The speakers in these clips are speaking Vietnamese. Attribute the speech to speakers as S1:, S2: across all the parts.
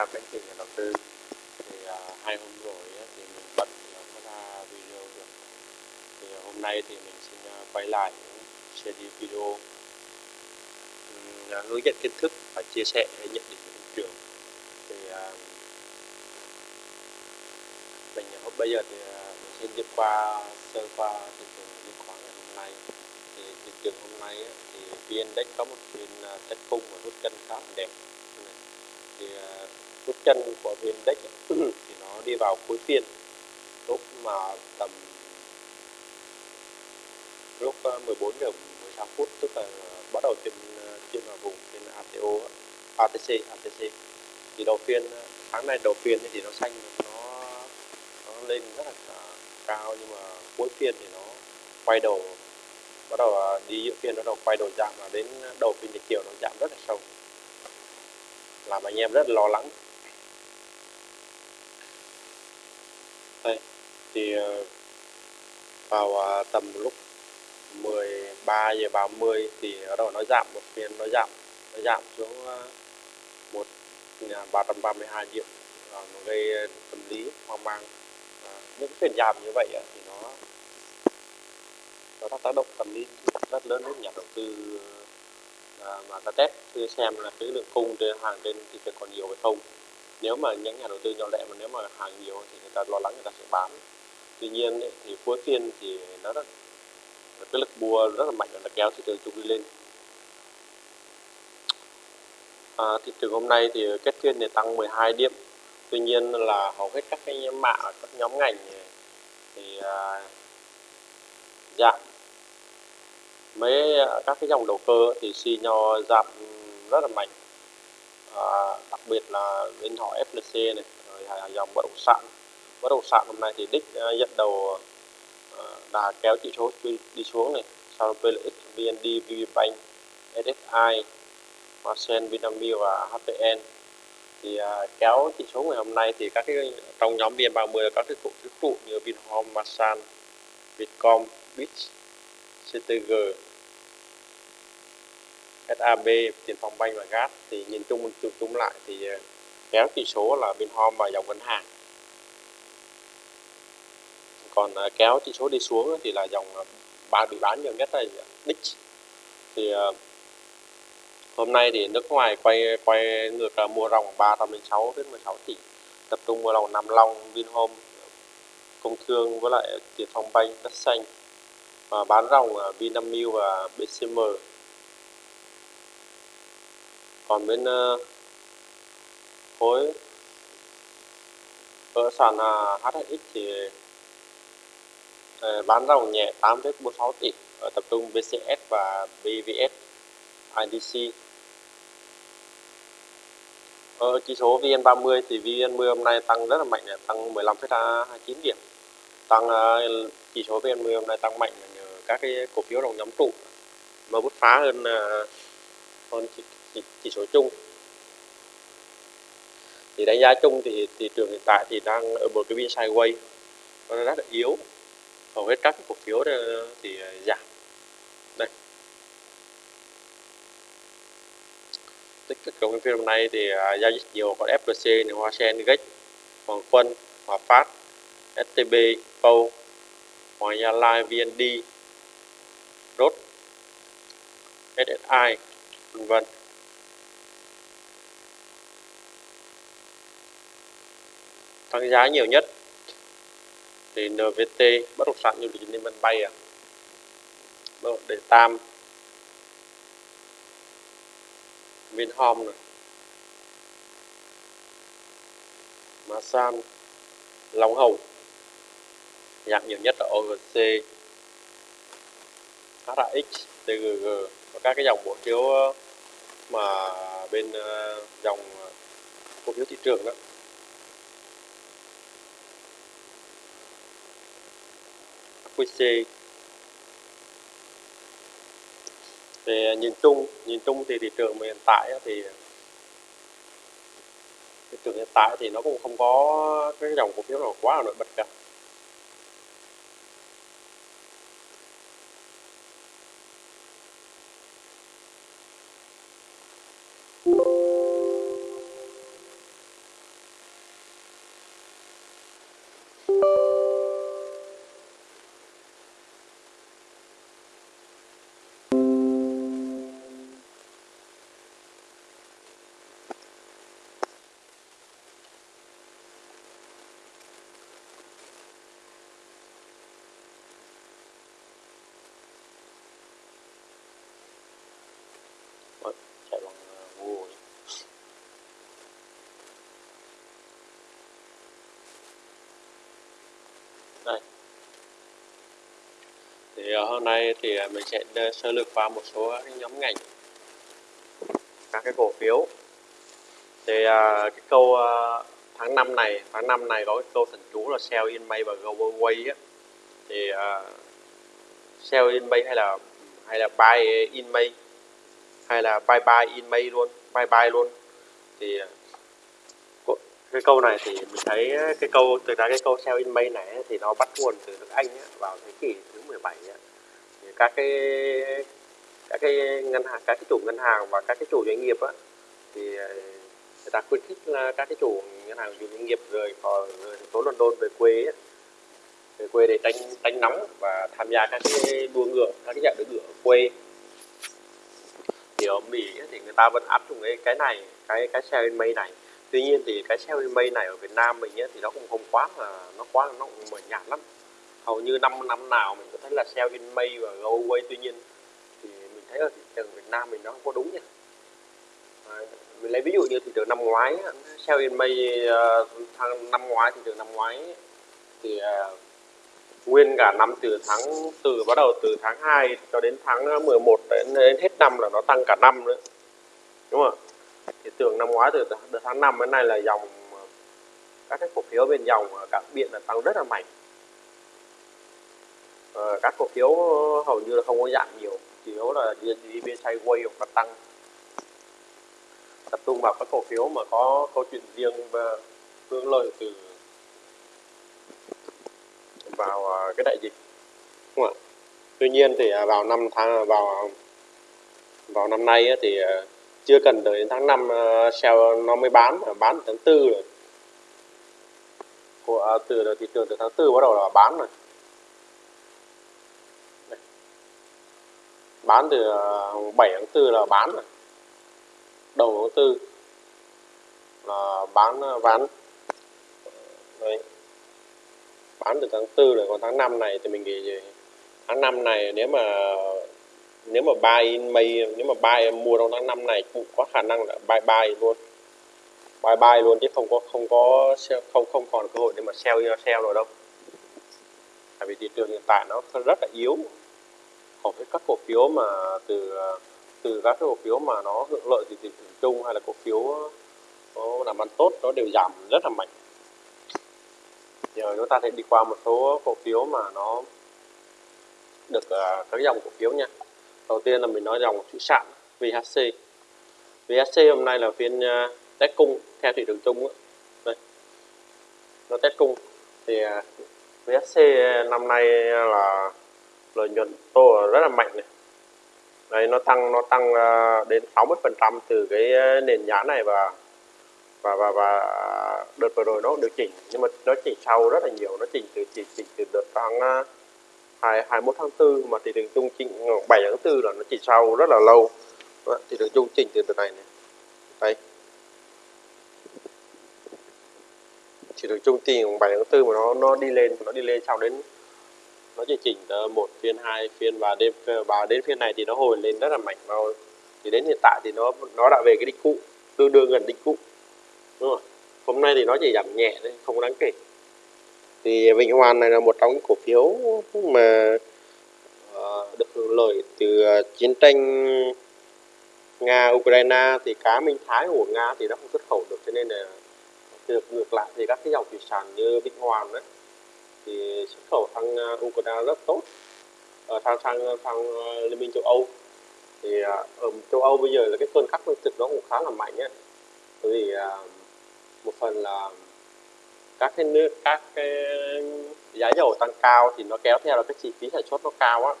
S1: chào các anh chị nhà đầu tư. Thì uh, hai hôm rồi á, thì mình bận không có ra video được. Thì uh, hôm nay thì mình xin uh, quay lại series video. Um, hướng dẫn kiến thức và chia sẻ nhận định của thị trường. Thì uh, mình hôm bây giờ thì uh, mình xin đi qua sơ qua thị trường chứng khoán ngày hôm nay. Thì thị trường hôm nay á, thì vn index có một phiên uh, test cung và rút chân khá là đẹp. Thì bước chân của viên index thì nó đi vào cuối phiên. Lúc mà tầm lúc ờ, 14 giờ 16 phút, tức là bắt đầu trên ờ, trên vào vùng trên ATO ATC ATC thì đầu phiên ờ, tháng này đầu phiên thì nó xanh, nó nó lên rất là cao, nhưng mà cuối phiên thì nó quay đầu, bắt đầu đi giữa phiên nó đầu quay đầu giảm và đến đầu phiên chiều nó giảm rất là sâu. Làm anh em rất là lo lắng. Thì ờ, vào ờ, tầm lúc 13 giờ 30 thì ở đầu nó giảm một phiên nó giảm nó giảm xuống ờ, một ba trăm ba mươi hai điểm. Nó gây tâm lý hoang mang. Những phiên giảm như vậy thì nó nó tác động tâm lý rất lớn đến nhà đầu tư À, mà ta test thử xem là cái lượng cung trên hàng trên thị trường còn nhiều hay không. Nếu mà những nhà đầu tư nhỏ lẻ mà nếu mà hàng nhiều thì người ta lo lắng người ta sẽ bán tuy nhiên thì cuối phiên thì nó rất cái lực mua rất là mạnh và nó kéo thị trường chung đi lên. À, thị trường hôm nay thì kết phiên thì tăng 12 điểm. Tuy nhiên là hầu hết các cái mạng các nhóm ngành thì à, giảm. Mấy à, các cái dòng đầu cơ thì xì nho giảm rất là mạnh. À, đặc biệt là bên họ FLC này rồi dòng bất động sản bất động sản hôm nay thì đích à, dẫn đầu à, đã kéo chỉ số đi xuống này. Sau đó PLX, VND, VPBank, SSI, Hoa Vinamilk và HPN thì uh, kéo chỉ số ngày hôm nay thì các cái trong nhóm VN30 các cái cụ thứ trụ như Vinhome, Masan, Vietcom, Bit, CTG SAB tiền phòng banh và gas thì nhìn chung chung chung lại thì kéo chỉ số là Vinhome và dòng ngân hàng còn à, kéo chỉ số đi xuống thì là dòng bán ba bị bán nhiều nhất là Dix thì à, hôm nay thì nước ngoài quay quay ngược là mua ròng 306 đến 16 tỷ. Tập trung mua ròng Nam Long Vinhome công thương với lại tiền phong banh đất xanh. Và bán ròng Vinamilk và BCM. Còn bên uh, khối ở sàn uh, HSX thì Ờ, bán ròng nhẹ 8,46 tỷ. Ở tập trung BCS và BVS IDC ở chỉ số VN30 thì VN10 hôm nay tăng rất là mạnh tăng 15,29 điểm. Tăng ờ, chỉ số VN10 hôm nay tăng mạnh nhờ các cái cổ phiếu đồng nhóm trụ. Mà bứt phá hơn hơn hơn chỉ, chỉ số chung. Thì đánh giá chung thì thị trường hiện tại thì đang ở một cái biên sideways nó rất là yếu hầu hết các cổ phiếu thì giảm. Đây. Tích cực trong phiên hôm nay thì à, giao dịch nhiều có FPC này, Hoa Sen, Gex, Hoàng Quân, Hòa Phát, STB, Pâu, Hoàng Gia Lai, VND, Rốt, SSI, vân vân. Tăng giá nhiều nhất thì NVT bất động sản như là Liên Vân Bay à. Để Tam. Vinhome này. Masan Long Hồng nhạc nhiều nhất là OGC HRX TGG và các cái dòng cổ phiếu ờ, mà bên ờ, dòng ờ, cổ phiếu thị trường đó. QC về à, nhìn chung nhìn chung thì thị trường hiện tại thì à, thị trường hiện tại thì nó cũng không có cái dòng cổ phiếu nào quá là nổi bật cả. Này. Thì ờ, hôm nay thì ờ, mình sẽ sơ lược qua một số nhóm ngành các cái cổ phiếu. Thì ờ, cái câu tháng 5 này tháng 5 này có cái câu thần chú là sell in May và go away á. Thì uh, sell in May hay là hay là buy in May hay là buy buy in May luôn buy buy luôn. Thì cái câu này thì mình thấy cái câu từ ra cái câu sell in May này thì nó bắt nguồn từ nước Anh ấy, vào thế kỷ thứ 17 ấy. Thì các cái các cái ngân hàng các cái chủ ngân hàng và các cái chủ doanh nghiệp ấy, thì ờ, người ta khuyến khích là các cái chủ ngân hàng chủ doanh nghiệp rời khỏi thành phố London về quê ấy, về quê để tránh tránh nóng và tham gia các cái đua ngựa các cái giải đua ngựa ở quê thì ở Mỹ thì người ta vẫn áp dụng cái cái này cái cái sell in May này tuy nhiên thì cái sell in May này ở Việt Nam mình ấy, thì nó cũng không quá là nó quá nó cũng mờ nhạt lắm. Hầu như năm năm nào mình có thấy là sell in May và go away tuy nhiên thì mình thấy ở thị trường Việt Nam mình nó không có đúng nha. À, mình lấy ví dụ như thị trường năm ngoái sell in May tháng năm ngoái thị trường năm ngoái thì uh, nguyên cả năm từ tháng từ bắt đầu từ tháng 2 cho đến tháng 11 đến, đến hết năm là nó tăng cả năm nữa. Đúng không thì tưởng năm ngoái từ, từ tháng 5 đến nay là dòng ờ, các cái cổ phiếu bên dòng ờ, cảng biện là tăng rất là mạnh. À, các cổ phiếu hầu như là không có giảm nhiều chỉ yếu là đi, bên sideways hoặc là tăng. Tập trung vào các cổ phiếu mà có câu chuyện riêng và hướng lợi từ vào cái đại dịch đúng không ạ? Tuy nhiên thì à, vào năm tháng vào vào năm nay thì chưa cần đợi đến tháng 5 ờ, sale nó mới bán ờ, bán tháng tư rồi. Của ờ, từ thị trường từ tháng tư bắt đầu là bán rồi. Bán từ 7 tháng 4 là bán rồi. Đầu tháng 4 là bán ván. Đấy. bán từ tháng 4 rồi, còn tháng 5 này thì mình nghĩ gì? Tháng 5 này nếu mà nếu mà buy in May nếu mà buy mua trong tháng 5 này cũng có khả năng là buy buy luôn. Buy buy luôn chứ không có không có không không còn cơ hội để mà sell sell rồi đâu. Tại vì thị trường hiện tại nó rất là yếu. Hầu hết các cổ phiếu mà từ từ các cái cổ phiếu mà nó hưởng lợi từ thị trường chung hay là cổ phiếu nó làm ăn tốt nó đều giảm rất là mạnh. Giờ chúng ta sẽ đi qua một số cổ phiếu mà nó được uh, các dòng cổ phiếu nha đầu tiên là mình nói dòng thủy sản VHC VHC hôm nay là phiên à, test cung theo thị trường chung đây. Nó test cung. Thì à, VHC à, năm nay là lợi nhuận tô rất là mạnh này. Đây, nó tăng nó tăng đến 60 phần trăm từ cái nền giá này và và và và đợt vừa rồi nó điều chỉnh. Nhưng mà nó chỉnh sau rất là nhiều, nó chỉnh từ, chỉnh chỉnh từ đợt tháng uh, 21 tháng 4 mà thị trường chung chỉnh 7 tháng 4 là nó chỉ sau rất là lâu. Đó, thị trường chung chỉnh từ từ này này. Đây. Thị trường chung chỉnh 7 tháng 4 mà nó nó đi lên nó đi lên sau đến nó chỉ chỉnh một phiên hai phiên và đêm và đến phiên này thì nó hồi lên rất là mạnh vào thì đến hiện tại thì nó nó đã về cái đỉnh cũ tương đương gần đỉnh cũ. Đúng không hôm nay thì nó chỉ giảm nhẹ thôi không đáng kể thì Vĩnh Hoàn này là một trong những cổ phiếu mà ờ, được hưởng lợi từ ờ, chiến tranh Nga Ukraine thì cá Minh Thái của Nga thì nó không xuất khẩu được, cho nên là được ngược lại thì các cái dòng thủy sản như Vĩnh Hoàn đấy thì xuất khẩu sang ờ, Ukraine rất tốt. Ở sang sang sang Liên minh châu Âu thì ở châu Âu bây giờ là cái cơn khắc lương thực nó cũng khá là mạnh ấy. Bởi vì một phần là các cái nước các cái giá dầu tăng cao thì nó kéo theo là cái chi phí sản xuất nó cao á.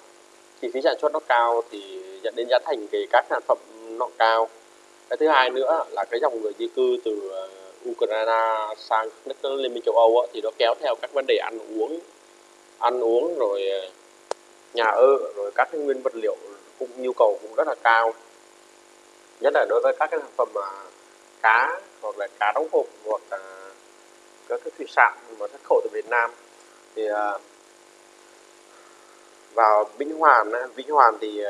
S1: Chi phí sản xuất nó cao thì dẫn đến giá thành về các sản phẩm nó cao. Cái thứ hai nữa là cái dòng người di cư từ ờ, Ukraine sang nước Liên minh châu Âu á, thì nó kéo theo các vấn đề ăn uống ăn uống rồi ờ, nhà ở rồi các cái nguyên vật liệu cũng nhu cầu cũng rất là cao. Nhất là đối với các cái sản phẩm mà cá hoặc là cá đóng hộp hoặc là các cái thủy sản mà xuất khẩu từ Việt Nam. Thì uh, vào Vĩnh Hoàn Vĩnh Hoàn thì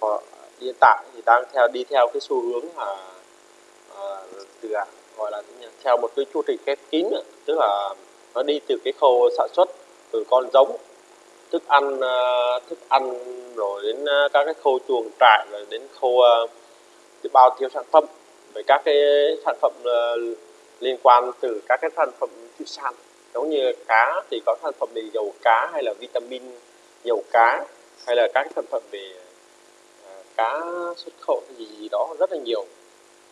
S1: uh, hiện tại thì đang theo đi theo cái xu hướng mà uh, à, từ à, gọi là theo một cái chu trình khép kín tức là nó đi từ cái khâu sản xuất từ con giống thức ăn thức ăn rồi đến các cái khâu chuồng trại rồi đến khâu ờ, cái bao tiêu sản phẩm. Về các cái sản phẩm liên quan từ các cái sản phẩm thủy sản giống như cá thì có sản phẩm về dầu cá hay là vitamin dầu cá hay là các sản phẩm về à, cá xuất khẩu gì gì đó rất là nhiều.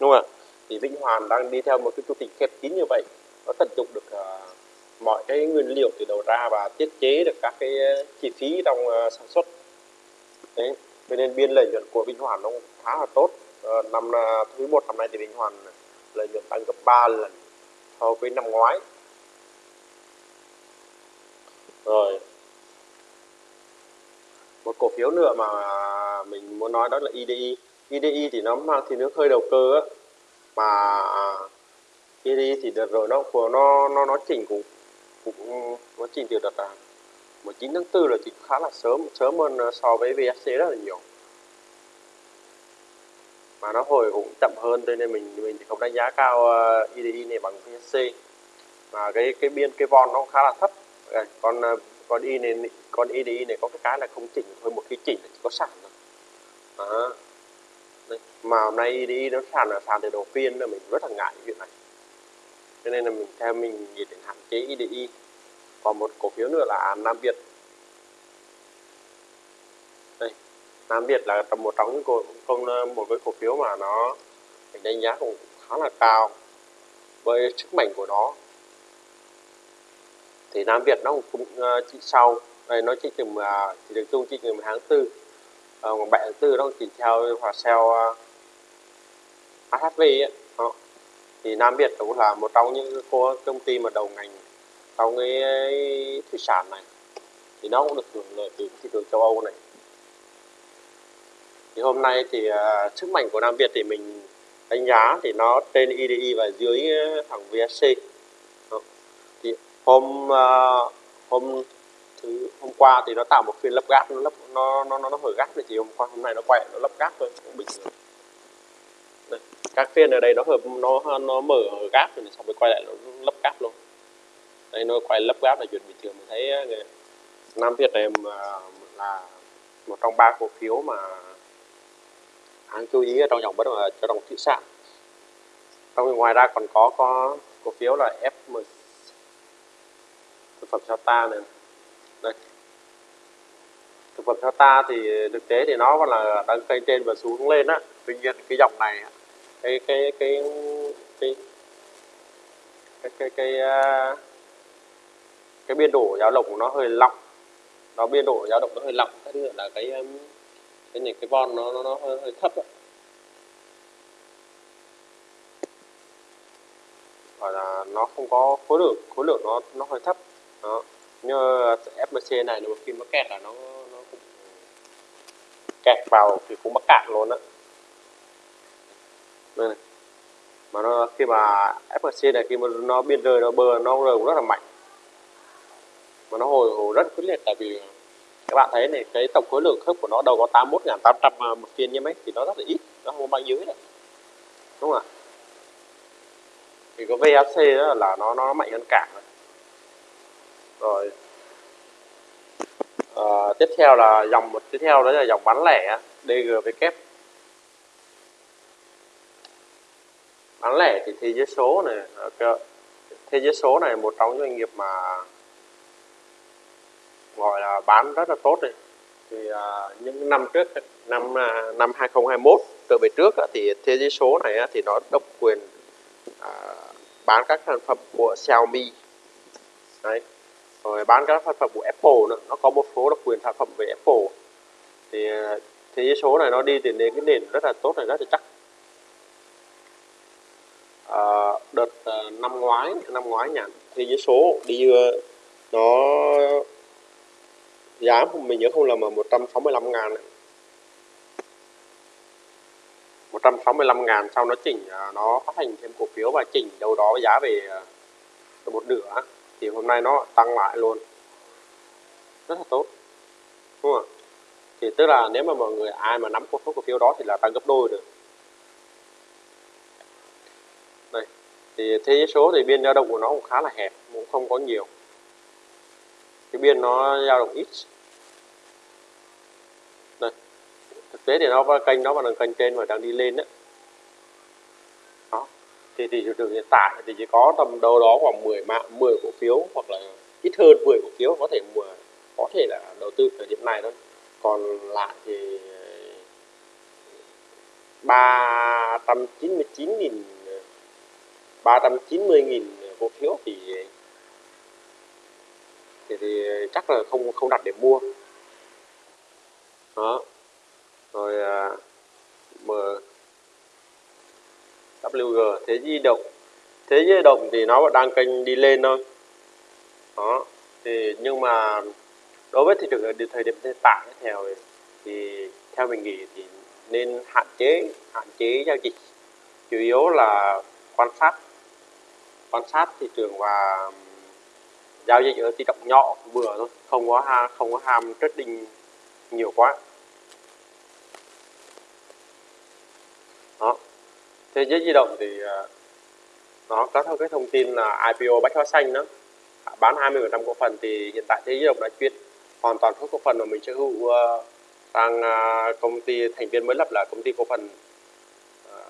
S1: Đúng không ạ? Thì Vĩnh Hoàn đang đi theo một cái chu trình khép kín như vậy nó tận dụng được uh, mọi cái nguyên liệu từ đầu ra và tiết chế được các cái à, chi phí trong uh, sản xuất. Đấy cho nên biên lợi nhuận của Vĩnh Hoàn nó khá là tốt. Uh, năm uh, thứ một năm nay thì Vĩnh Hoàn lợi nhuận tăng gấp 3 lần so với năm ngoái. Rồi. Một cổ phiếu nữa mà mình muốn nói đó là IDI IDI thì nó mang thì nước hơi đầu cơ á. Mà à, IDI thì đợt rồi nó của nó nó nó chỉnh cũng cũng, nó chỉnh từ đợt là 19 tháng 4 là chỉ khá là sớm sớm hơn so với VSC rất là nhiều mà nó hồi cũng chậm hơn, cho nên mình mình thì không đánh giá cao ờ, IDI này bằng VSC mà cái cái biên, cái von nó khá là thấp. Còn ờ, con y này con IDI này có cái cái là không chỉnh thôi một khi chỉnh là chỉ có sàn thôi. Đó. Đấy. mà hôm nay IDI nó sàn là sàn từ đầu phiên là mình rất là ngại chuyện này. Cho nên là mình, theo mình nghĩ đến hạn chế IDI còn một cổ phiếu nữa là Nam Việt đây Nam Việt là một trong những cổ, công ờ, một cái cổ phiếu mà nó mình đánh giá cũng khá là cao với sức mạnh của nó thì Nam Việt nó cũng ờ, chỉ sau đây nó chỉ chừng à, chỉ được chung chỉ chừng tháng tư còn bảy tháng tư nó chỉ theo hòa sale uh, HHV ấy. Đó. thì Nam Việt cũng là một trong những công ty mà đầu ngành trong cái thủy sản này thì nó cũng được hưởng lợi từ thị trường châu Âu này thì hôm nay thì uh, sức mạnh của Nam Việt thì mình đánh giá thì nó trên IDI và dưới ờ, thằng VSC thì hôm uh, hôm thứ hôm qua thì nó tạo một phiên lấp gáp nó lấp nó nó nó, nó hở gáp thì hôm qua hôm nay nó quay nó lấp gáp thôi cũng bình thường. Đây, các phiên ở đây nó hợp nó nó mở hở gáp rồi xong rồi quay lại nó lấp gáp luôn. Đây nó quay lấp gáp là chuyện bình thường mình thấy ờ, Nam Việt này mà là một trong ba cổ phiếu mà đáng chú ý ở trong dòng bất động cho đồng thị sản. Trong ngoài ra còn có có cổ phiếu là FM thực phẩm Sata này. Đây. Thực phẩm Sata thì thực tế thì nó còn là đang cây trên và xuống lên á. Tuy nhiên cái dòng này cái cái cái cái cái cái cái, cái, cái biên độ dao động của nó hơi lỏng nó biên độ dao động nó hơi lỏng cái nữa là cái cái này cái von nó nó, nó hơi, hơi thấp đó. hoặc là nó không có khối lượng khối lượng nó nó hơi thấp. Đó. Như FMC này một khi nó kẹt là nó nó cũng kẹt vào thì cũng mắc cạn luôn á. Đây này. Mà nó khi mà FMC này khi mà nó biên rơi nó bơ nó rơi cũng rất là mạnh. Mà nó hồi hồi rất quyết liệt tại vì các bạn thấy này cái tổng khối lượng khớp của nó đâu có 81.800 à, một phiên như mấy thì nó rất là ít nó không có bao nhiêu hết đúng không ạ? Thì có VHC đó là nó nó mạnh hơn cả. Rồi à, tiếp theo là dòng một tiếp theo đó là dòng bán lẻ DGW bán lẻ thì thế giới số này thế giới số này một trong những doanh nghiệp mà gọi là bán rất là tốt đấy. thì à, những năm trước năm à, năm 2021 trở về trước thì thế giới số này thì nó độc quyền à, bán các sản phẩm của Xiaomi. Đấy. Rồi bán các sản phẩm của Apple nữa nó có một số độc quyền sản phẩm về Apple. Thì à, thế giới số này nó đi từ nền cái nền rất là tốt này rất là chắc. À, đợt à, năm ngoái năm ngoái nhỉ thế giới số đi à, nó giá mình nhớ không lầm là 165 ngàn 165 ngàn sau nó chỉnh à, nó phát hành thêm cổ phiếu và chỉnh đâu đó giá về à, một nửa thì hôm nay nó tăng lại luôn. Rất là tốt, đúng không thì tức là nếu mà mọi người, ai mà nắm cổ số cổ phiếu đó thì là tăng gấp đôi được đây, thì thế giới số thì biên dao động của nó cũng khá là hẹp, cũng không có nhiều cái biên nó dao động ít. Đây. Thực tế thì nó kênh, nó vẫn kênh trên và đang đi lên đấy đó. Thì thị trường hiện tại thì chỉ có tầm đâu đó khoảng 10 mạng 10 cổ phiếu hoặc là ít hơn 10 cổ phiếu, có thể mua có thể là đầu tư thời điểm này thôi. Còn lại thì 399.000 390.000 cổ phiếu thì thì, thì chắc là không không đặt để mua. Đó. Rồi à, m WG thế di động. Thế di động thì nó vẫn đang kênh đi lên thôi. Đó. Thì nhưng mà đối với thị trường ở thời điểm hiện tại theo thì theo mình nghĩ thì nên hạn chế hạn chế giao dịch. Chủ yếu là quan sát quan sát thị trường và giao dịch ở tỷ trọng nhỏ vừa thôi. Không có ha không có ham trading nhiều quá. Đó. Thế giới di động thì à, nó có theo cái thông tin là IPO bách hóa xanh đó. Bán 20% cổ phần thì hiện tại thế giới di động đã chuyển hoàn toàn số cổ phần mà mình sở hữu uh, sang uh, công ty thành viên mới lập là công ty cổ phần uh,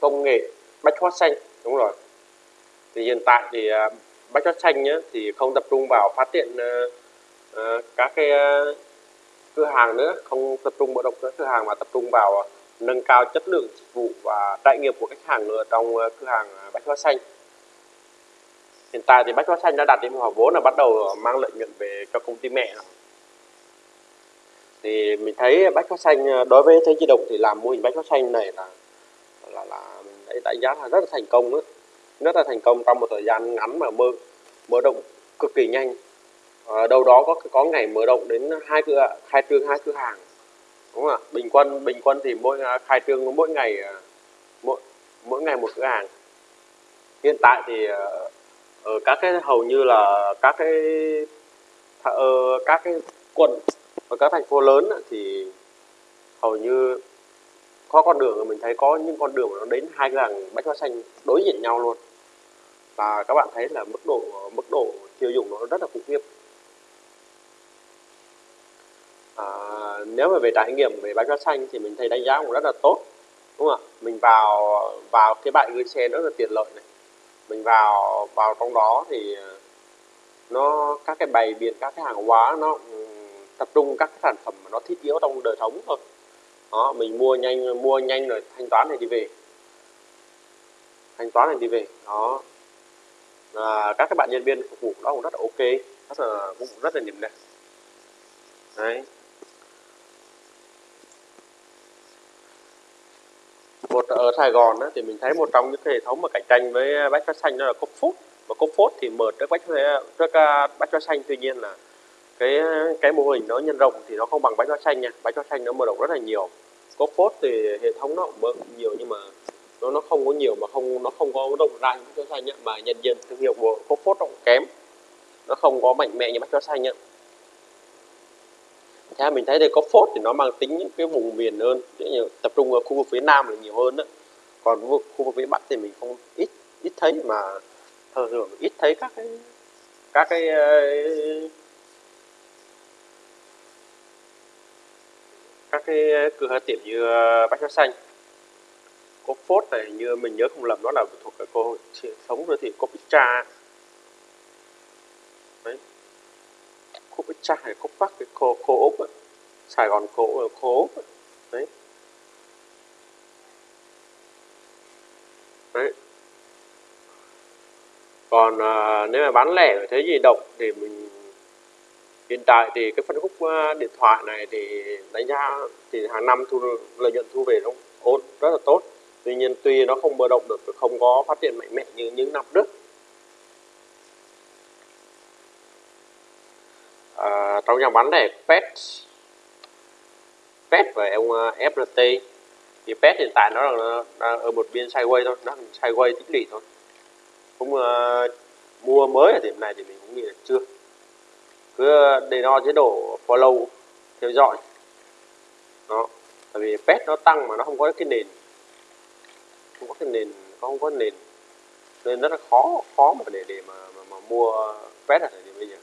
S1: công nghệ bách hóa xanh. Đúng rồi. Thì hiện tại thì uh, bách hóa xanh nhé, thì không tập trung vào phát triển uh, uh, các cái uh, cửa hàng nữa không tập trung mở rộng các cửa hàng mà tập trung vào uh, nâng cao chất lượng dịch vụ và trải nghiệm của khách hàng nữa trong uh, cửa hàng ờ, bách hóa xanh hiện tại thì bách hóa xanh đã đạt đến hòa vốn là bắt đầu mang lợi nhuận về cho công ty mẹ thì mình thấy bách hóa xanh đối với thế di động thì làm mô hình bách hóa xanh này là là là mình đánh giá là rất là thành công nữa rất là thành công trong một thời gian ngắn mà mở mở rộng cực kỳ nhanh. À, đâu đó có có ngày mở rộng đến hai cửa khai trương hai cửa hàng. Đúng không ạ? Bình quân bình quân thì mỗi à, khai trương mỗi ngày à, mỗi mỗi ngày một cửa hàng. Hiện tại thì à, ở các cái hầu như là các cái ở ờ, các cái quận và các thành phố lớn thì hầu như có con đường mình thấy có những con đường nó đến hai cửa hàng bách hóa xanh đối diện nhau luôn và các bạn thấy là mức độ mức độ tiêu dùng nó rất là khủng khiếp. À, nếu mà về trải nghiệm về bán hóa xanh thì mình thấy đánh giá cũng rất là tốt đúng không ạ? Mình vào vào cái bãi gửi xe rất là tiện lợi này. Mình vào vào trong đó thì nó các cái bày biện các cái hàng hóa nó ừ, tập trung các cái sản phẩm mà nó thiết yếu trong đời sống thôi. Đó mình mua nhanh mua nhanh rồi thanh toán này đi về. Thanh toán này đi về đó à, các cái bạn nhân viên phục vụ đó cũng rất là ok rất là cũng rất là niềm đẹp đấy. Một ở Sài Gòn đó, thì mình thấy một trong những cái hệ thống mà cạnh tranh với bách hóa xanh đó là cốc phốt. Và cốc phốt thì mở trước bách trước à, bách hóa xanh tuy nhiên là cái cái mô hình nó nhân rộng thì nó không bằng bách hóa xanh nha. Bách hóa xanh nó mở rộng rất là nhiều. Cốc phốt thì hệ thống nó cũng mở nhiều nhưng mà nó nó không có nhiều mà không nó không có rộng rãi như bách hóa xanh nhá mà nhận diện thương hiệu của cốc phốt cũng kém. Nó không có mạnh mẽ như bách hóa xanh nhá theo mình thấy đây có phốt thì nó mang tính những cái vùng miền hơn như tập trung ở khu vực phía nam là nhiều hơn đó còn khu vực, khu vực phía bắc thì mình không ít ít thấy mà thường thường ít thấy các cái các cái ờ, các cái cửa hàng tiệm như ờ, bách hóa xanh có phốt này như mình nhớ không lầm đó là thuộc cái cô sống rồi thì có pizza đấy. Cô hay cô bắc cái cô cô ốc, ấy. Sài Gòn cổ cô úc ấy. đấy. Đấy. Còn à, nếu mà bán lẻ ở thế gì động thì mình hiện tại thì cái phân khúc à, điện thoại này thì đánh giá thì hàng năm thu lợi nhuận thu về nó ổn rất là tốt tuy nhiên tuy nó không mở động được không có phát triển mạnh mẽ như những năm trước. À, trong nhà bán lẻ pet pet và ông à, FRT thì pet hiện tại nó là, đang ở một biên sideways thôi nó sideways tích lũy thôi. Cũng uh, mua mới ở điểm này thì mình cũng nghĩ là chưa. Cứ à, để nó chế độ follow theo dõi. Đó tại vì pet nó tăng mà nó không có cái nền không có cái nền không có nền nên rất là khó khó mà để để mà, mà, mà mua quét ở thời điểm bây giờ.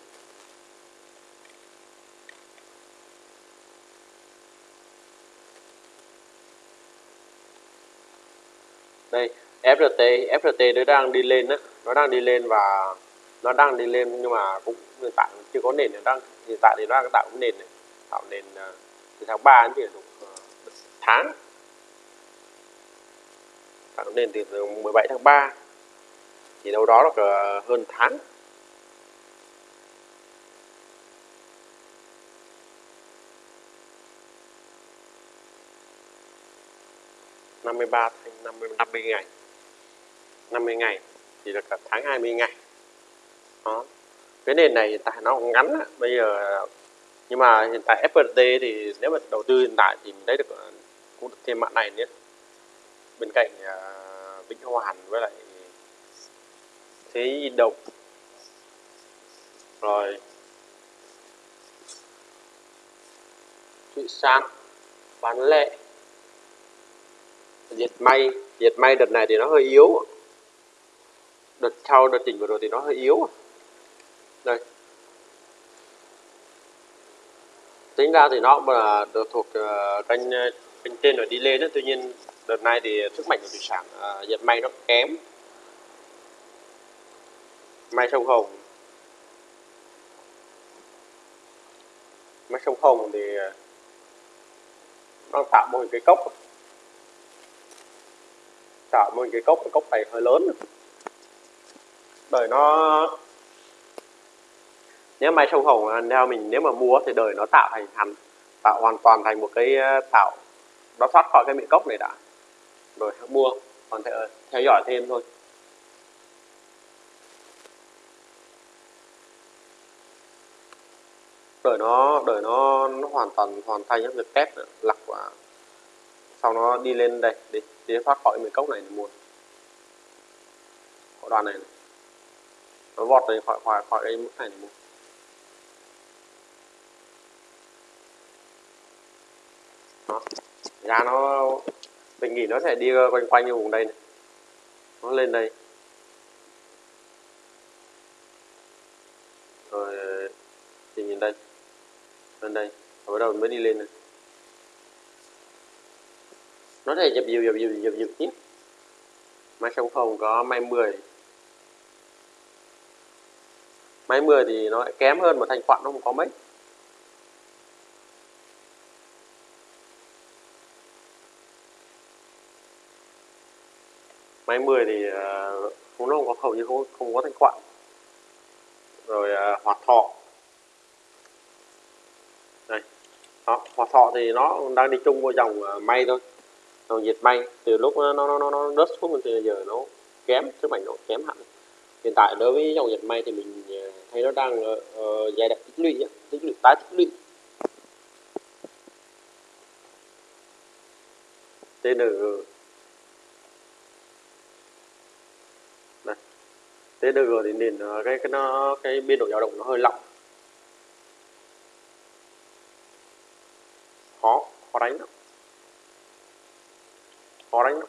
S1: Đây FRT FRT nó đang đi lên đó nó đang đi lên và nó đang đi lên nhưng mà cũng hiện tại chưa có nền. Đang hiện tại thì nó đang tạo nền này. Tạo nền ờ, từ tháng 3 đến uh, tháng tạo nền từ 17 tháng 3 thì đâu đó là hơn tháng. Năm mươi ba năm mươi năm mươi ngày 50 ngày thì là cả tháng 20 ngày. Đó. Cái nền này hiện tại nó cũng ngắn bây giờ, nhưng mà hiện tại FPT thì nếu mà đầu tư hiện tại thì mình thấy được ờ, cũng được thêm mạng này nữa bên cạnh uh, Vĩnh Hoàn với lại Thế Độc rồi. Thụy San bán lệ diệt may diệt may đợt này thì nó hơi yếu. Đợt sau đợt chỉnh vừa rồi thì nó hơi yếu. Đây. Tính ra thì nó là được thuộc uh, kênh à, kênh trên rồi đi lên đó tuy nhiên đợt này thì sức mạnh của thủy sản à, uh, dệt may nó kém. May sông hồng. May sông hồng thì à, nó tạo một cái cốc. Tạo một cái cốc cái cốc này hơi lớn. Đời nó nếu may sông hồng theo mình nếu mà mua thì đời nó tạo thành thành tạo hoàn toàn thành một cái à, tạo nó thoát khỏi cái miệng cốc này đã rồi mua. Còn theo, theo dõi thêm thôi. Đợi nó đợi nó nó hoàn toàn hoàn thành những việc test lọc và sau nó đi lên đây để, để thoát khỏi mấy cốc này mua. Mua đoàn này, này. Nó vọt này khỏi khỏi khỏi đây mức này mua. Đó. Giá nó mình nghĩ nó sẽ đi ờ, quanh quanh như vùng đây này. Nó lên đây. Rồi, thì nhìn đây. Lên đây. Rồi bắt đầu mới đi lên này nó sẽ dập dìu dập dìu dập dìu tiếp mai sông phòng có mai 10 máy 10 thì nó lại kém hơn mà thanh khoản nó không có mấy. Máy 10 thì ờ, uh, không nó không có hầu như không không có thanh khoản. Rồi ờ, uh, hoạt thọ. Đây đó, hoạt thọ thì nó đang đi chung với dòng uh, may thôi. Dòng diệt may từ lúc nó nó nó nó rớt xuống từ giờ nó kém sức mạnh nó kém hẳn. Hiện tại đối với dòng diệt may thì mình thấy nó đang uh, giai đoạn tích lũy tích lũy tái tích lũy. TNG TNG thì nền ờ, cái cái nó, cái biên độ dao động nó hơi lỏng. Khó khó đánh lắm. Khó đánh lắm.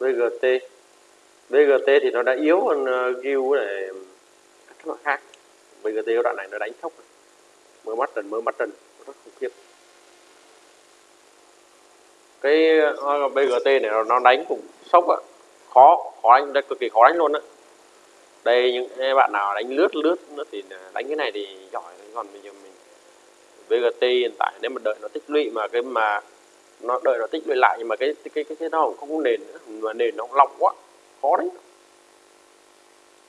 S1: BGT BGT thì nó đã yếu hơn ờ, Gil này các loại khác. BGT cái đoạn này nó đánh thốc mới bắt trần mới bắt trần. Rất khủng khiếp cái ờ, BGT này nó đánh cũng sốc á. Khó khó đánh cực kỳ khó đánh luôn á. Đây, những bạn nào đánh lướt lướt nữa thì đánh cái này thì giỏi. Còn bây giờ mình BGT hiện tại nếu mà đợi nó tích lũy mà cái mà nó đợi nó tích lũy lại nhưng mà cái cái cái cái nó không có nền nữa, mà nền nó lỏng quá, khó đấy.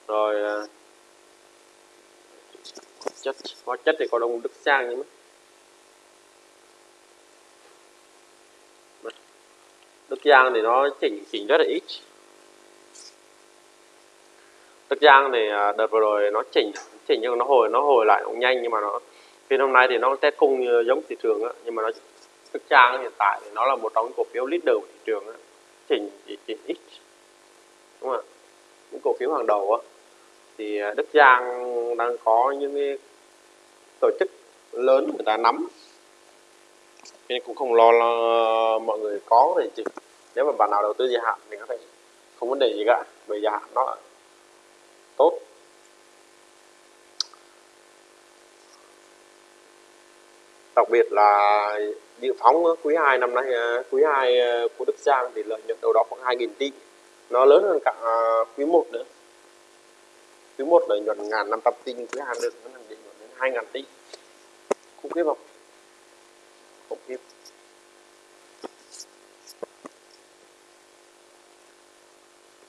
S1: Rồi ờ, chất hóa chất thì có đông đức sang nhưng mà đức giang thì nó chỉnh chỉnh rất là ít. Đức giang thì à, đợt vừa rồi nó chỉnh chỉnh nhưng nó hồi nó hồi lại cũng nhanh nhưng mà nó phiên hôm nay thì nó test cung giống thị trường á nhưng mà nó Đức Giang hiện tại thì nó là một trong những cổ phiếu leader của thị trường á chỉnh chỉ chỉnh ít. Đúng không ạ? Những cổ phiếu hàng đầu á. Thì à, Đức Giang đang có những cái tổ chức lớn người ta nắm. Nên cũng không lo, lo ờ, mọi người có thì chỉ nếu mà bạn nào đầu tư dài hạn thì có thể không vấn đề gì cả, bởi dài hạn nó tốt. Đặc biệt là dự phóng quý 2 năm nay à, quý 2 à, của Đức Giang thì lợi nhuận đâu đó khoảng 2.000 tỷ. Nó lớn hơn cả à, quý 1 nữa. Quý 1 lợi nhuận ngàn năm trăm tỷ quý 2 được nó là đến 2.000 tỷ. Khủng khiếp không? Khủng khiếp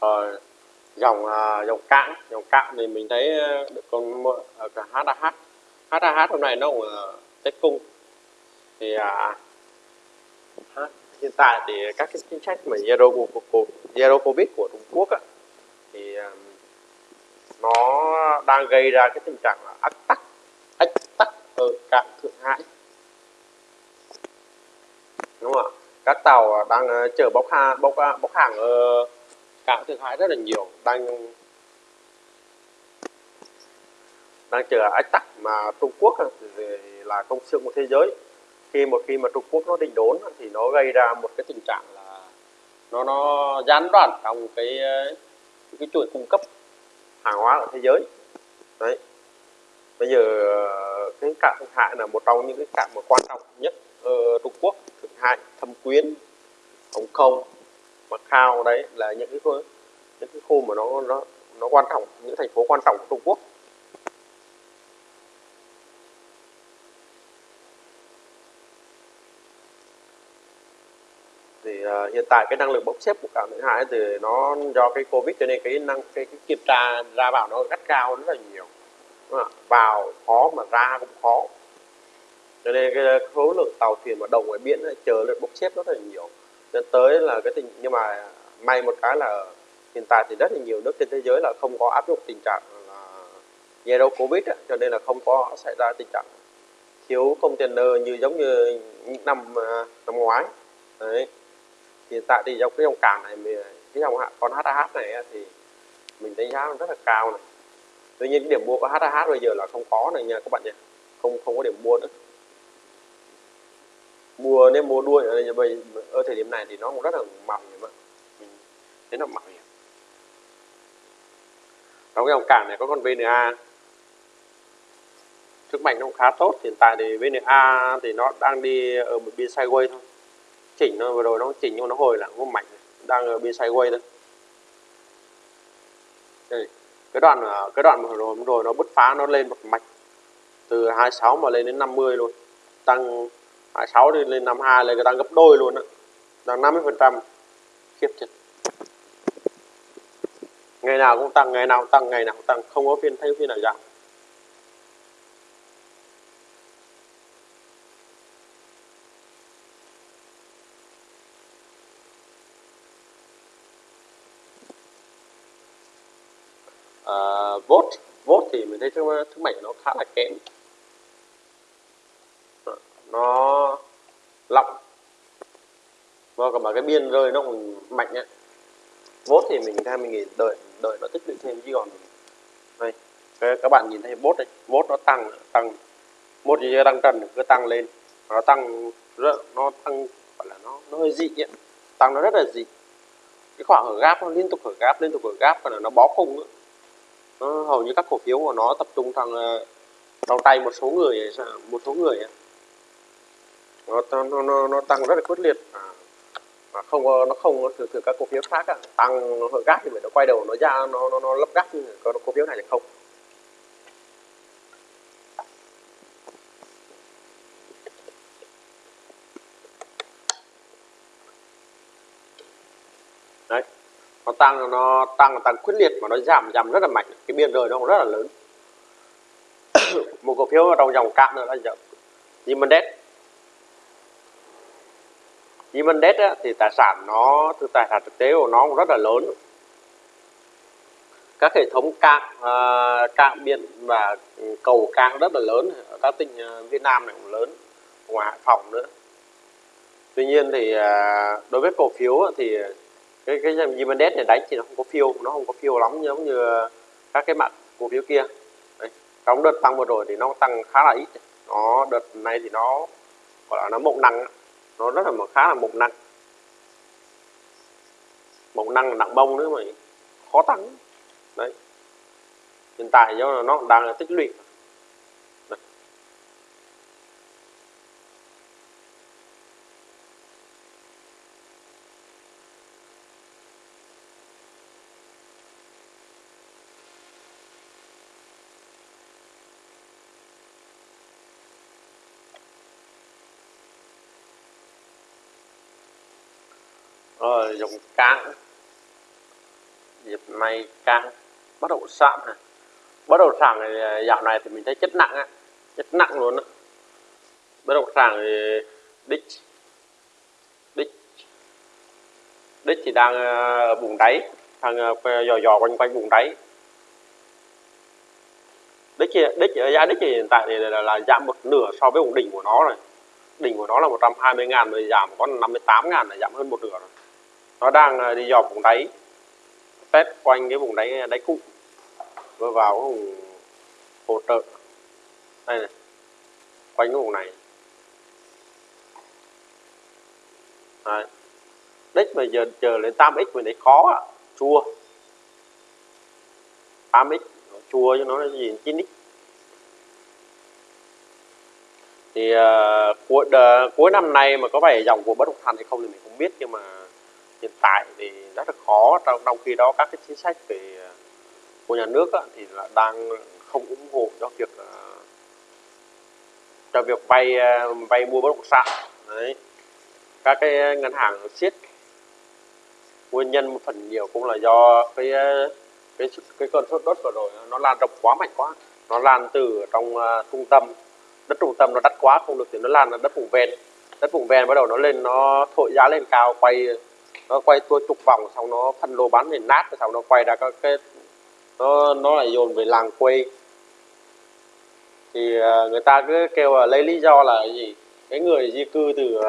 S1: ờ, dòng uh, dòng cạn. Dòng cạn thì mình thấy ờ, được con ở HAH HAH hôm nay nó cũng tết cung. Thì uh, hiện tại thì các cái chính sách mà zero của zero covid của Trung Quốc á, thì uh, nó đang gây ra cái tình trạng là ách tắc ách tắc ở cảng Thượng Hải. Đúng không ạ? Các tàu đang chở bốc hàng bốc bốc hàng ở cảng thương hại rất là nhiều. Đang đang chờ ách tắc mà Trung Quốc là công xương của thế giới. Khi một, khi mà Trung Quốc nó định đốn thì nó gây ra một cái tình trạng là nó nó gián đoạn trong cái cái chuỗi cung cấp hàng hóa ở thế giới. Đấy. Bây giờ, cái cảng Thượng Hải là một trong những cái cảng mà quan trọng nhất ở Trung Quốc. Thượng Hải Thâm Quyến, Hồng Kông Macau đấy là những cái khu, những cái khu mà nó nó nó quan trọng những thành phố quan trọng của Trung Quốc. Thì uh, hiện tại cái năng lực bốc xếp của cảng Thượng Hải thì nó do cái Covid cho nên cái năng cái, cái kiểm tra ra vào nó rất cao rất là nhiều. Vào khó mà ra cũng khó. Cho nên cái à, số lượng tàu thuyền mà đầu ngoài biển này, chờ lượt bốc xếp rất là nhiều dẫn tới là cái tình nhưng mà may một cái là hiện tại thì rất là nhiều nước trên thế giới là không có áp dụng tình trạng là zero covid ấy, cho nên là không có xảy ra tình trạng thiếu container như giống như những năm à, năm ngoái. Đấy. Hiện tại thì trong cái dòng cảng này cái dòng con HAH này thì mình đánh giá rất là cao này. Tuy nhiên cái điểm mua của HAH bây giờ là không có này nha các bạn nhé không không có điểm mua nữa mua nếu mua đuôi ở, đây, ở thời điểm này thì nó cũng rất là mỏng hiểm mình thấy nó mỏng hiểm trong cái dòng cảng này có con VNA sức mạnh nó cũng khá tốt hiện tại thì VNA thì nó đang đi ở một biên sideways thôi. Chỉnh nó vừa rồi nó chỉnh nhưng nó hồi là không mạnh đang ở biên sideways thôi. Đây cái đoạn cái đoạn vừa rồi rồi nó bứt phá nó lên một mạch từ 26 mà lên đến 50 luôn tăng 26 đi lên 52 là tăng gấp đôi luôn á. Tăng 50 phần trăm khiếp chết ngày nào cũng tăng ngày nào cũng tăng ngày nào cũng tăng. Không có phiên thấy phiên nào giảm. À, uh, vote vote thì mình thấy thứ thứ bảy nó khá là kém nó lọng và còn mà cái biên rơi nó còn mạnh nhé vốt thì mình ra mình nghỉ đợi đợi nó tích lũy thêm chứ còn đây các bạn nhìn thấy vốt đấy, vốt nó tăng tăng. Một gì tăng trần cứ tăng lên. Nó tăng rất nó tăng gọi là nó nó hơi dị ấy. tăng nó rất là dị. Cái khoảng ở gáp nó liên tục ở gáp liên tục ở gáp và là nó bó khung nữa nó hầu như các cổ phiếu của nó tập trung thằng ờ, trong tay một số người một số người nó nó nó, nó tăng rất là quyết liệt. À, mà không nó không thường thường các cổ phiếu khác à, tăng nó hơi gắt thì phải nó quay đầu nó ra nó nó, nó lấp gắt có cổ phiếu này thì không. Đấy nó tăng nó tăng tăng quyết liệt mà nó giảm giảm rất là mạnh. Cái biên rời nó cũng rất là lớn. Một cổ phiếu trong dòng cạn nữa là giờ Human Debt á, thì tài sản nó thực tài sản thực tế của nó cũng rất là lớn. Các hệ thống cạn uh, à, cạn biển và cầu cạn rất là lớn. Ở các tỉnh à, Việt Nam này cũng lớn ngoài Hải Phòng nữa. Tuy nhiên thì uh, đối với cổ phiếu thì cái cái Dimendet này đánh thì nó không có phiêu nó không có phiêu lắm giống như các cái mặt cổ phiếu kia. Đấy. trong đợt tăng vừa rồi thì nó tăng khá là ít. Nó đợt này thì nó gọi là nó mộng năng nó rất là khá là mộc năng. Mộc năng là nặng bông nữa mà khó tăng. Đấy. Hiện tại do nó đang là tích lũy. Rồi dùng cán dịp may cán bất động sản này. Bất động sản này dạo này thì mình thấy chất nặng á. Chất nặng luôn á. Bất động sản thì đích. Đích. Đích thì đang à, ở vùng đáy. Đang à, dò dò quanh quanh vùng đáy. Đích đích à, giá đích thì hiện tại thì là, là giảm một nửa so với vùng đỉnh của nó rồi. Đỉnh của nó là 120 ngàn rồi giảm còn 58 ngàn là giảm hơn một nửa rồi nó đang à, đi dòm vùng đáy. Test quanh cái vùng đáy à, đáy cũ vừa vào cái vùng hỗ trợ. Đây này. Quanh cái vùng này. Đấy. đích mà giờ chờ lên 8x mình thấy khó à. chua. 8x chua cho nó là gì? 9x thì uh, cuối, uh, cuối năm nay mà có phải dòng của bất động sản hay không thì mình không biết nhưng mà hiện tại thì rất là khó. Trong, trong khi đó các cái chính sách về của nhà nước á, thì là đang không ủng hộ cho việc ờ, cho việc vay ờ, vay mua bất động sản. Đấy. Các cái ngân hàng siết nguyên nhân một phần nhiều cũng là do cái ờ, cái cái cơn sốt đất vừa rồi. Nó lan rộng quá mạnh quá. Nó lan từ trong uh, trung tâm. Đất trung tâm nó đắt quá không được thì nó lan là đất vùng ven. Đất vùng ven bắt đầu nó lên nó thổi giá lên cao quay nó quay tua chục vòng xong nó phân lô bán thì nát xong nó quay ra các cái nó nó lại dồn về làng quê. Thì uh, người ta cứ kêu là lấy lý do là gì? Cái người di cư từ uh,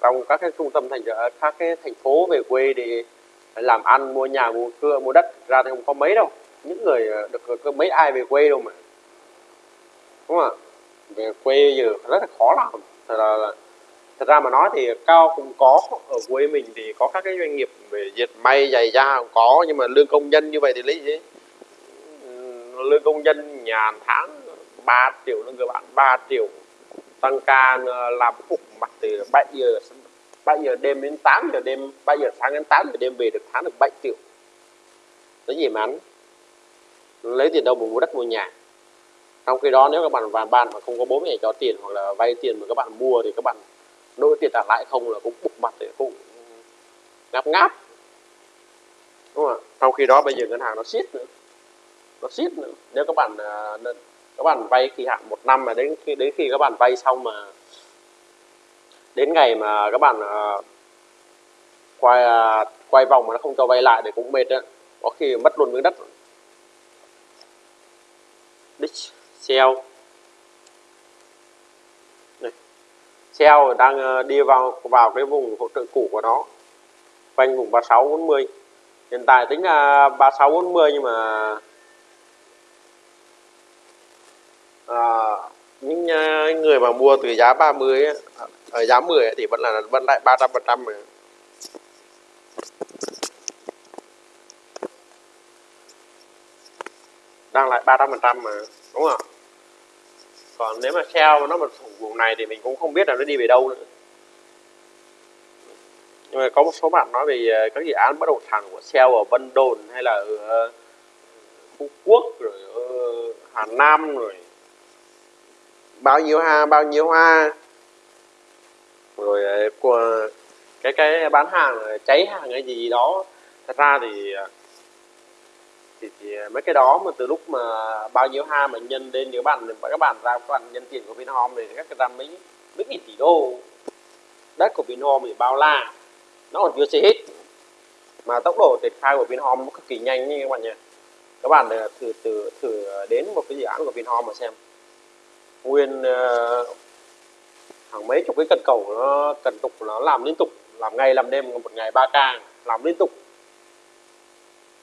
S1: trong các cái trung tâm thành à, các cái thành phố về quê để làm ăn mua nhà mua cưa mua đất. Ra thì không có mấy đâu. Những người được có mấy ai về quê đâu mà. Đúng không ạ? Về quê giờ rất là khó làm. Thật là thật ra mà nói thì cao cũng có ở quê mình thì có các cái doanh nghiệp về dệt may, giày da cũng có, nhưng mà lương công nhân như vậy thì lấy gì? Ừ, lương công nhân nhà tháng 3 triệu lương các bạn 3 triệu. Tăng ca ờ, làm phục mặt từ 7 giờ 7 giờ đêm đến 8 giờ đêm 7 giờ sáng đến 8 giờ đêm về được tháng được 7 triệu. Lấy gì mà ăn? Lấy tiền đâu mà mua đất mua nhà. Trong khi đó nếu các bạn vàn ban mà không có bố mẹ cho tiền hoặc là vay tiền mà các bạn mua thì các bạn đối tiền trả lãi không là cũng bục mặt thì cũng ngáp ngáp. Đúng không ạ? Trong khi đó bây giờ ngân hàng nó siết nữa. Nó siết nữa. Nếu các bạn à, các bạn vay kỳ hạn một năm mà đến khi đến khi các bạn vay xong mà đến ngày mà các bạn à, quay à, quay vòng mà nó không cho vay lại thì cũng mệt đó. có khi mất luôn miếng đất. Đích sell đang ờ, đi vào vào cái vùng hỗ trợ cũ của nó. Quanh vùng 36 40 hiện tại tính là 36 40 nhưng mà à, những ờ, người mà mua từ giá 30 ấy, ở giá 10 ấy, thì vẫn là vẫn lại 300 phần trăm đang lại 300 phần trăm mà đúng không còn nếu mà Shell nó mà thủ vùng này thì mình cũng không biết là nó đi về đâu nữa. Nhưng mà có một số bạn nói về ờ, các dự án bất động sản của Shell ở Vân Đồn hay là ở ờ, Phú Quốc rồi ở Hà Nam rồi. Bao nhiêu ha, bao nhiêu hoa rồi ờ, của cái cái bán hàng cháy hàng cái gì đó. Thật ra thì thì, thì à, mấy cái đó mà từ lúc mà bao nhiêu ha mà nhân đến nếu bạn các bạn ra các bạn nhân tiền của Vinhome thì các cái ra mấy mấy nghìn tỷ đô. Đất của Vinhome thì bao la nó còn chưa xây hết. Mà tốc độ triển khai của Vinhome cực kỳ nhanh như các bạn nhỉ. Các bạn à, thử thử thử đến một cái dự án của Vinhome mà xem. Nguyên uh, hàng mấy chục cái cần cầu nó cần tục nó làm liên tục làm ngày làm đêm một ngày 3 k làm liên tục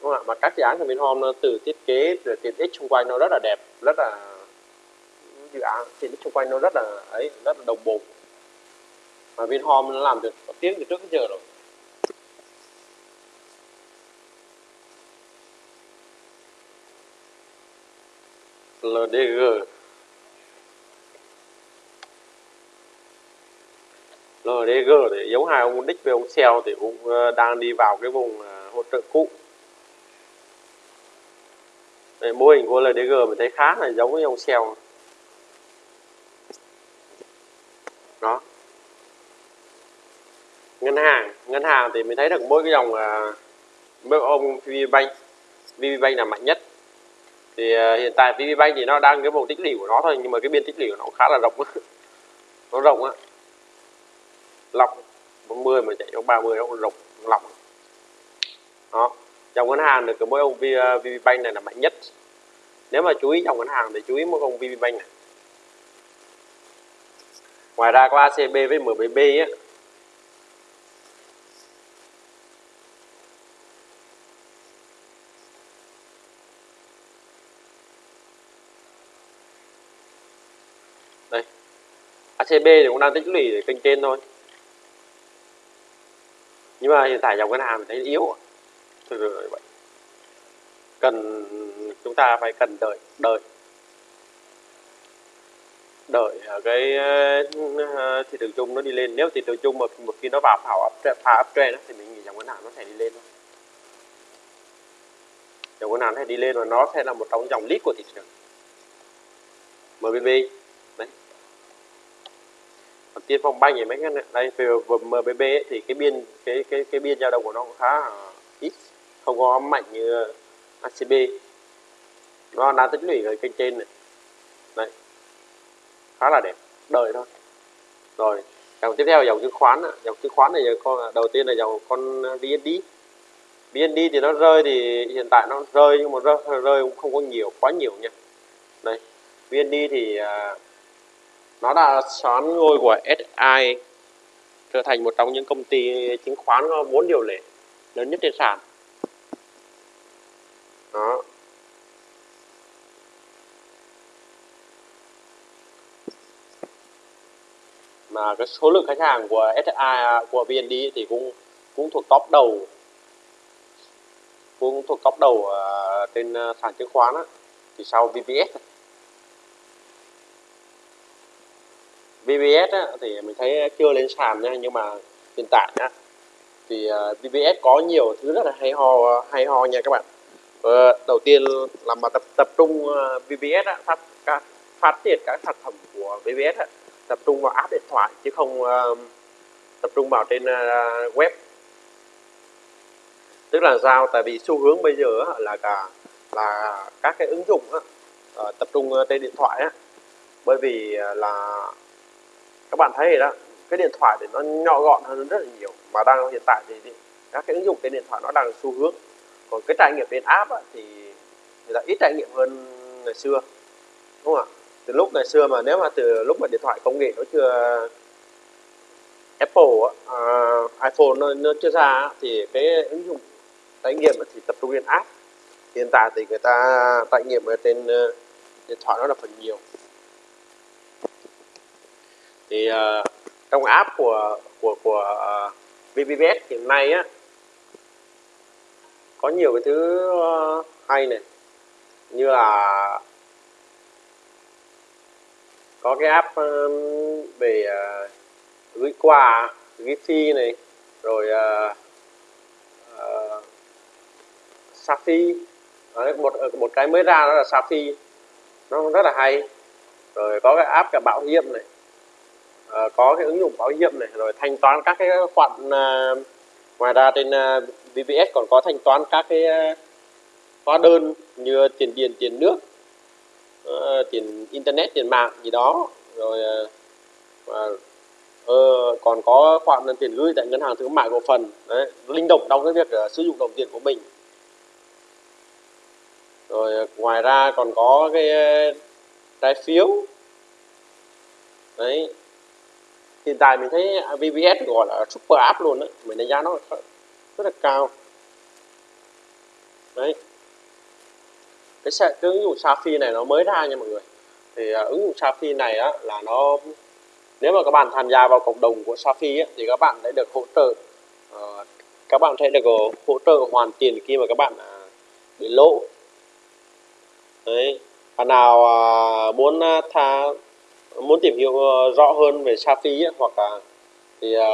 S1: không ạ, mà các dự án của Vinhome từ thiết kế, từ tiện ích xung quanh nó rất là đẹp, rất là, dự án tiện ích xung quanh nó rất là ấy, rất là đồng bộ. Mà Vinhome nó làm được tiếng từ trước đến giờ rồi. LDG LDG thì giống hai ông đích với ông Xeo thì cũng ờ, đang đi vào cái vùng ờ, hỗ trợ cũ. Đây, mô hình của LDG mình thấy khá là giống với ông Xeo. Đó. Ngân hàng ngân hàng thì mình thấy được mỗi cái dòng uh, ông VPBank VPBank là mạnh nhất. Thì uh, hiện tại VPBank thì nó đang cái vùng tích lũy của nó thôi nhưng mà cái biên tích lũy của nó khá là rộng. Nó rộng á. Lọc 40 mà chạy trong 30 nó cũng rộng lọc. Đó dòng ngân hàng được mỗi ông VPBank ờ, này là mạnh nhất. Nếu mà chú ý dòng ngân hàng thì chú ý mỗi ông VPBank này. Ngoài ra có ACB với MBB á. Đây. ACB thì cũng đang tích lũy để kênh trên thôi. Nhưng mà hiện tại dòng ngân hàng thấy yếu thực sự cần chúng ta phải cần đợi đợi đợi à, cái à, thị trường chung nó đi lên. Nếu thị trường chung mà một khi nó vào phá up phá thì mình nghĩ dòng ngân hàng nó sẽ đi lên thôi. Dòng ngân hàng sẽ đi lên và nó sẽ là một trong dòng lít của thị trường. MBB đấy. Còn tiên phong banh thì mấy cái này đây về MBB ấy, thì cái biên cái cái cái biên dao động của nó cũng khá ít không có mạnh như ACB nó đang tích lũy ở kênh trên này. Đấy. Khá là đẹp. Đợi thôi. Rồi dòng tiếp theo dòng chứng khoán dòng chứng khoán này giờ con đầu tiên là dòng con VND VND thì nó rơi thì hiện tại nó rơi nhưng mà rơi, rơi cũng không có nhiều quá nhiều nha. Đây VND thì uh, nó đã xoán ngôi của SI trở thành một trong những công ty chứng khoán có vốn điều lệ lớn nhất trên sàn đó. Mà cái số lượng khách hàng của SSI của VND thì cũng cũng thuộc top đầu. Cũng thuộc top đầu uh, trên ờ, sàn chứng khoán á, thì sau VPS VPS á, thì mình thấy chưa lên sàn nha nhưng mà hiện tại á, thì ờ, VPS có nhiều thứ rất là hay ho hay ho nha các bạn. Ờ, đầu tiên là mà tập tập trung ờ, VBS á, phát phát triển các sản phẩm của VBS á, tập trung vào app điện thoại chứ không uh, tập trung vào trên uh, web. Tức là sao? Tại vì xu hướng bây giờ là cả là các cái ứng dụng uh, tập trung trên điện thoại á. Bởi vì là các bạn thấy đó cái điện thoại thì nó nhỏ gọn hơn rất là nhiều. Mà đang hiện tại thì các cái ứng dụng trên điện thoại nó đang xu hướng còn cái trải nghiệm trên app á, thì người ta ít trải nghiệm hơn ngày xưa đúng không ạ? Từ lúc ngày xưa mà nếu mà từ lúc mà điện thoại công nghệ nó chưa Apple uh, iPhone nó, nó chưa ra thì cái ứng dụng trải nghiệm thì tập trung trên app. Hiện tại thì người ta trải nghiệm ở trên uh, điện thoại nó là phần nhiều. Thì uh, trong app của của của ờ, uh, VPBS hiện nay á có nhiều cái thứ ờ, hay này. Như là có cái app về ờ, gửi quà gửi phi này rồi ờ, uh, Safi Đấy, một một cái mới ra đó là Safi nó rất là hay. Rồi có cái app cả bảo hiểm này. Có cái ứng dụng bảo hiểm này rồi thanh toán các cái khoản uh, ngoài ra trên ờ, VPS còn có thanh toán các cái ờ, hóa đơn như tiền điện tiền nước ờ, tiền internet tiền mạng gì đó. Rồi và ờ, còn có khoản tiền gửi tại ngân hàng thương mại cổ phần. Đấy, linh động trong cái việc uh, sử dụng đồng tiền của mình. Rồi ngoài ra còn có cái uh, trái phiếu. Đấy hiện tại mình thấy VPS gọi là super app luôn đấy mình đánh giá nó rất là cao. Đấy. Cái, cái ứng dụng Safi này nó mới ra nha mọi người. Thì uh, ứng dụng Safi này á, là nó nếu mà các bạn tham gia vào cộng đồng của Safi á, thì các bạn sẽ được hỗ trợ uh, các bạn sẽ được ờ, hỗ trợ hoàn tiền khi mà các bạn uh, bị lỗ. Đấy. Bạn nào uh, muốn uh, tha muốn tìm hiểu ờ, rõ hơn về Safi ấy, hoặc là thì ờ,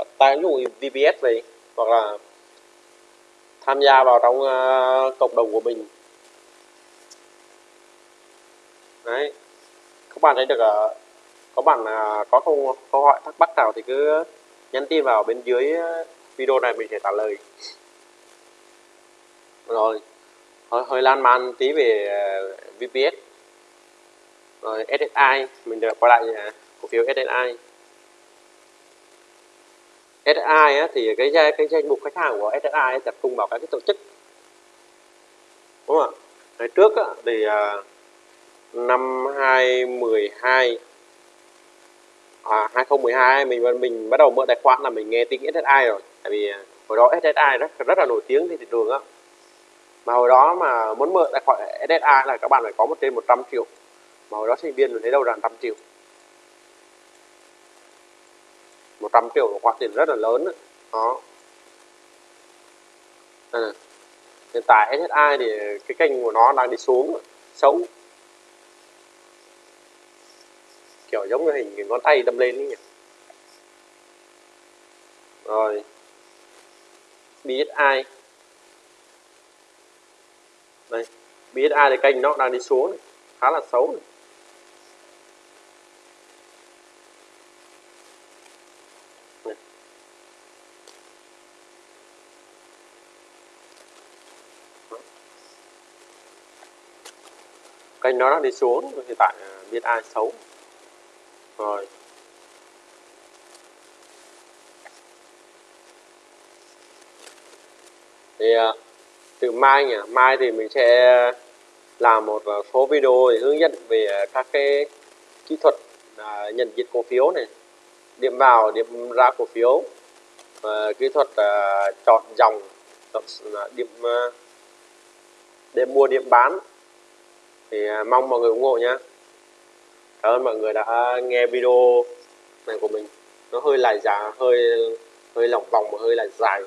S1: uh, tải ứng dụng VPS về hoặc là tham gia vào trong uh, cộng đồng của mình. Đấy. Các bạn thấy được uh, các bạn uh, có câu câu hỏi thắc mắc nào thì cứ nhắn tin vào bên dưới video này mình sẽ trả lời. Rồi. Hơi, hơi lan man tí về uh, VPS rồi SSI mình được quay lại cổ phiếu SSI SSI á, thì cái cái danh mục khách hàng của SSI tập trung vào các cái tổ chức. Đúng không ạ? Ngày trước á, thì uh, năm 2012 à, 2012 mình mình bắt đầu mở tài khoản là mình nghe tiếng SSI rồi. Tại vì à, hồi đó SSI rất rất là nổi tiếng trên thị trường á. Mà hồi đó mà muốn mở tài khoản SSI là các bạn phải có một trên 100 triệu mà hồi đó sinh viên lấy thấy đâu ra 100 triệu. 100 triệu là khoản tiền rất là lớn đó, đó. Hiện tại SSI thì cái kênh của nó đang đi xuống xấu. Kiểu giống như hình ngón tay đâm lên ấy nhỉ. Rồi. BSI đây. BSI thì kênh nó đang đi xuống. Này. khá là xấu này. Kênh nó đang đi xuống hiện tại à, biết ai xấu. Rồi. Thì à, từ mai nhỉ? Mai thì mình sẽ làm một à, số video để hướng dẫn về các cái kỹ thuật à, nhận diện cổ phiếu này. Điểm vào điểm ra cổ phiếu. Kỹ thuật à, chọn dòng chọn điểm để mua điểm bán thì à, mong mọi người ủng hộ nhé cảm ơn mọi người đã nghe video này của mình. Nó hơi lại giá hơi hơi lỏng vòng và hơi là dài.